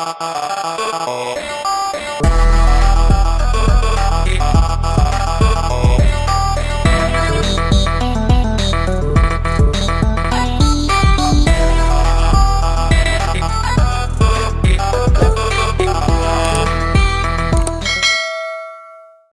Oh.